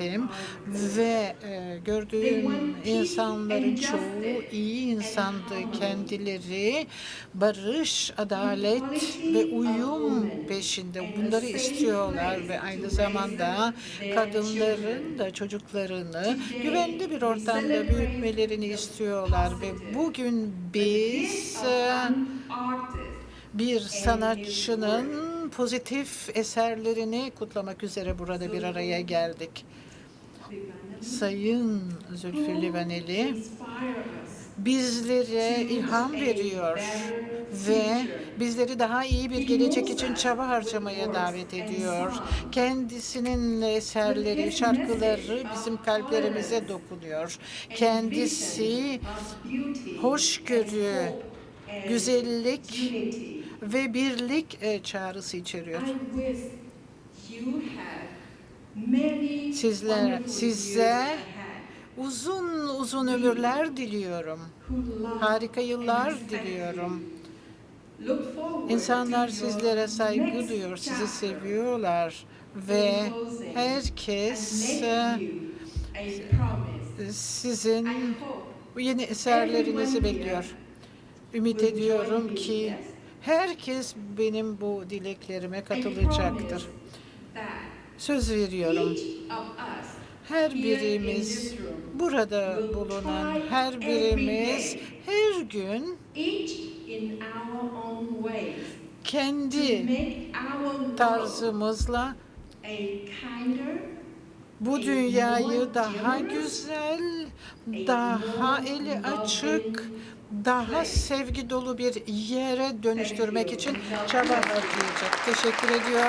gittim ve e, gördüğüm insanların çoğu iyi insandı. Kendileri barış, adalet ve uyum peşinde. Bunları istiyorlar ve aynı zamanda kadınların da çocuklarını güvenli bir ortamda büyütmelerini istiyorlar ve bugün biz e, bir sanatçının pozitif eserlerini kutlamak üzere burada bir araya geldik. Sayın Zülfü Livaneli bizlere ilham veriyor ve bizleri daha iyi bir gelecek için çaba harcamaya davet ediyor. Kendisinin eserleri, şarkıları bizim kalplerimize dokunuyor. Kendisi hoşgörü, güzellik ve birlik e, çağrısı içeriyor. Sizler, size uzun uzun ömürler diliyorum. Harika yıllar diliyorum. İnsanlar sizlere saygı duyuyor, sizi seviyorlar ve herkes sizin yeni eserlerinizi bekliyor. Ümit ediyorum ki herkes benim bu dileklerime katılacaktır. Söz veriyorum. Her birimiz, burada bulunan her birimiz her gün kendi tarzımızla bu dünyayı daha güzel, daha eli açık, daha sevgi dolu bir yere dönüştürmek için çaba harcayacak. Teşekkür ediyorum.